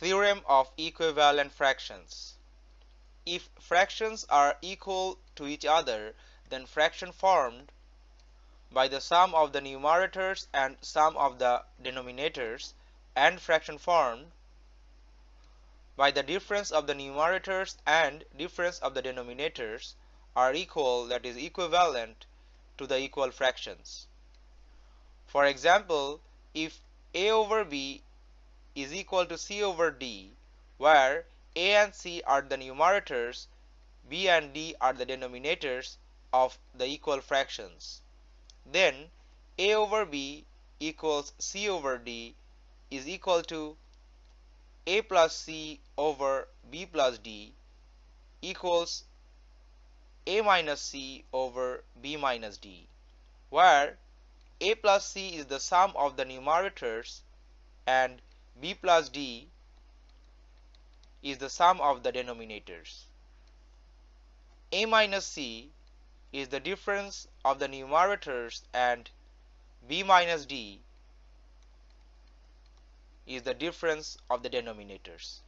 Theorem of equivalent fractions. If fractions are equal to each other, then fraction formed by the sum of the numerators and sum of the denominators and fraction formed by the difference of the numerators and difference of the denominators are equal that is equivalent to the equal fractions. For example, if a over b is equal to c over d where a and c are the numerators b and d are the denominators of the equal fractions. Then a over b equals c over d is equal to a plus c over b plus d equals a minus c over b minus d where a plus c is the sum of the numerators and b plus d is the sum of the denominators. a minus c is the difference of the numerators and b minus d is the difference of the denominators.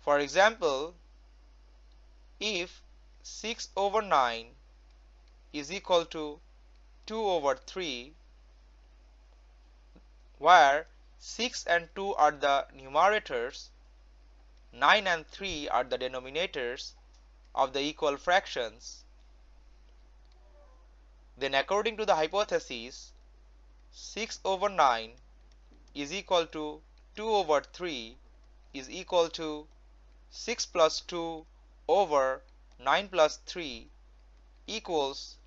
For example, if 6 over 9 is equal to 2 over 3 where 6 and 2 are the numerators, 9 and 3 are the denominators of the equal fractions, then according to the hypothesis, 6 over 9 is equal to 2 over 3 is equal to 6 plus 2 over 9 plus 3 equals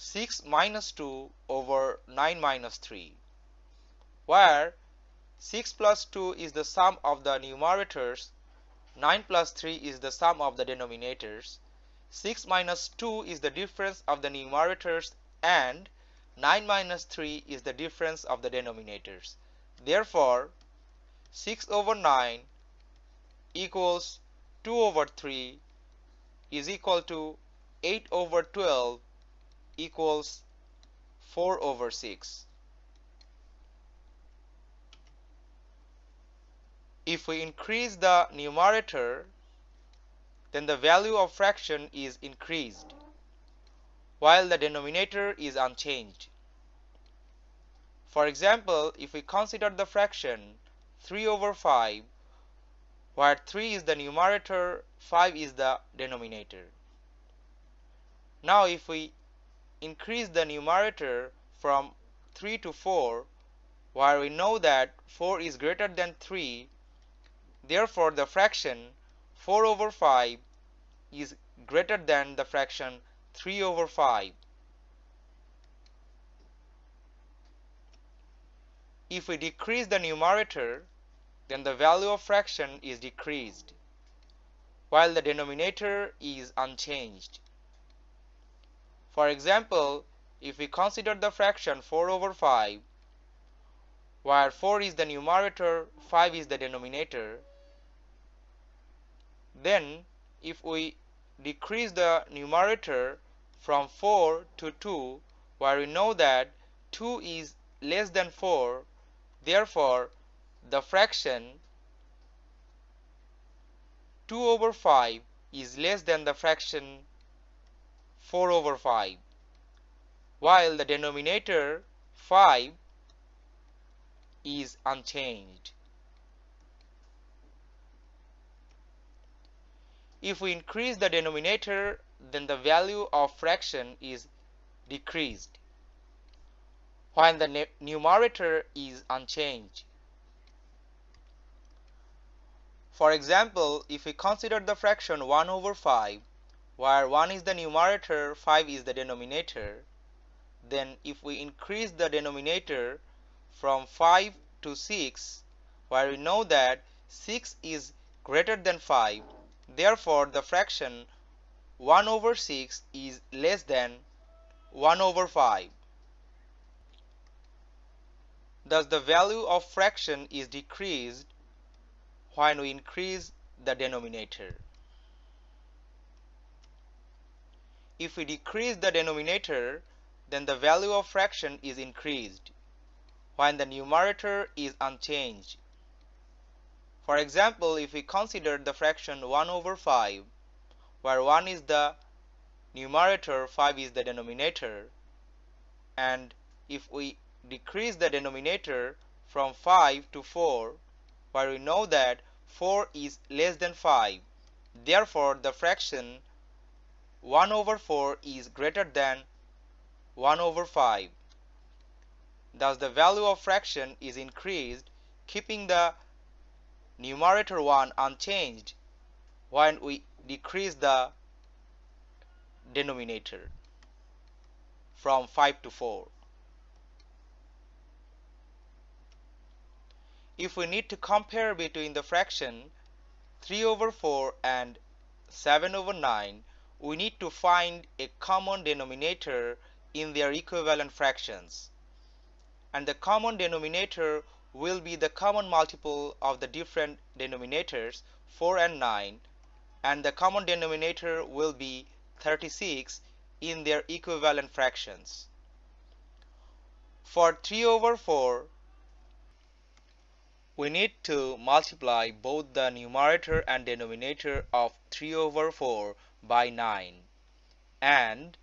6 minus 2 over 9 minus 3 where 6 plus 2 is the sum of the numerators 9 plus 3 is the sum of the denominators 6 minus 2 is the difference of the numerators and 9 minus 3 is the difference of the denominators. Therefore 6 over 9 equals 2 over 3 is equal to 8 over 12 equals 4 over 6. If we increase the numerator then the value of fraction is increased while the denominator is unchanged. For example, if we consider the fraction 3 over 5 where 3 is the numerator, 5 is the denominator. Now if we increase the numerator from 3 to 4 where we know that 4 is greater than 3 therefore the fraction 4 over 5 is greater than the fraction 3 over 5 if we decrease the numerator then the value of fraction is decreased while the denominator is unchanged for example, if we consider the fraction 4 over 5, where 4 is the numerator, 5 is the denominator, then if we decrease the numerator from 4 to 2, where we know that 2 is less than 4, therefore the fraction 2 over 5 is less than the fraction 4 over 5 while the denominator 5 is unchanged. If we increase the denominator then the value of fraction is decreased while the numerator is unchanged. For example, if we consider the fraction 1 over 5 where 1 is the numerator 5 is the denominator. Then if we increase the denominator from 5 to 6 where we know that 6 is greater than 5 therefore the fraction 1 over 6 is less than 1 over 5 thus the value of fraction is decreased when we increase the denominator If we decrease the denominator, then the value of fraction is increased, when the numerator is unchanged. For example, if we consider the fraction 1 over 5, where 1 is the numerator, 5 is the denominator, and if we decrease the denominator from 5 to 4, where we know that 4 is less than 5, therefore the fraction 1 over 4 is greater than 1 over 5. Thus the value of fraction is increased keeping the numerator 1 unchanged when we decrease the denominator from 5 to 4. If we need to compare between the fraction 3 over 4 and 7 over 9, we need to find a common denominator in their equivalent fractions. And the common denominator will be the common multiple of the different denominators 4 and 9 and the common denominator will be 36 in their equivalent fractions. For 3 over 4 we need to multiply both the numerator and denominator of 3 over 4 by 9 and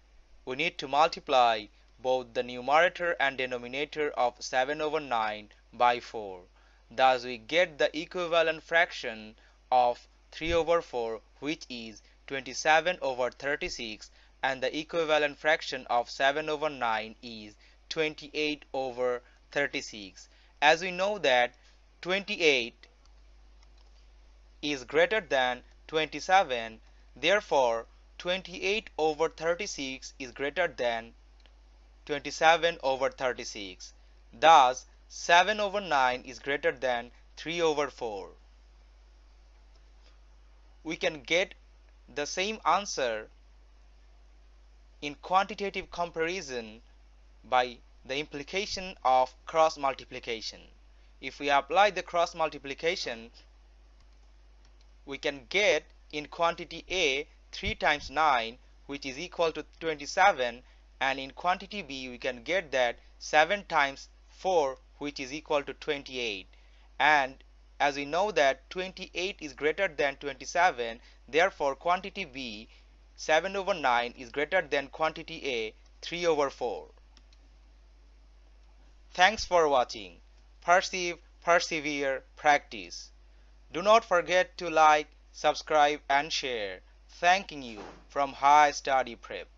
we need to multiply both the numerator and denominator of 7 over 9 by 4. Thus we get the equivalent fraction of 3 over 4 which is 27 over 36 and the equivalent fraction of 7 over 9 is 28 over 36. As we know that 28 is greater than 27 therefore 28 over 36 is greater than 27 over 36. Thus 7 over 9 is greater than 3 over 4. We can get the same answer in quantitative comparison by the implication of cross multiplication. If we apply the cross multiplication, we can get in quantity A 3 times 9 which is equal to 27 and in quantity B we can get that 7 times 4 which is equal to 28 and as we know that 28 is greater than 27 therefore quantity B 7 over 9 is greater than quantity A 3 over 4. Thanks for watching. Perceive, persevere, practice. Do not forget to like, subscribe and share. Thanking you from High Study Prep.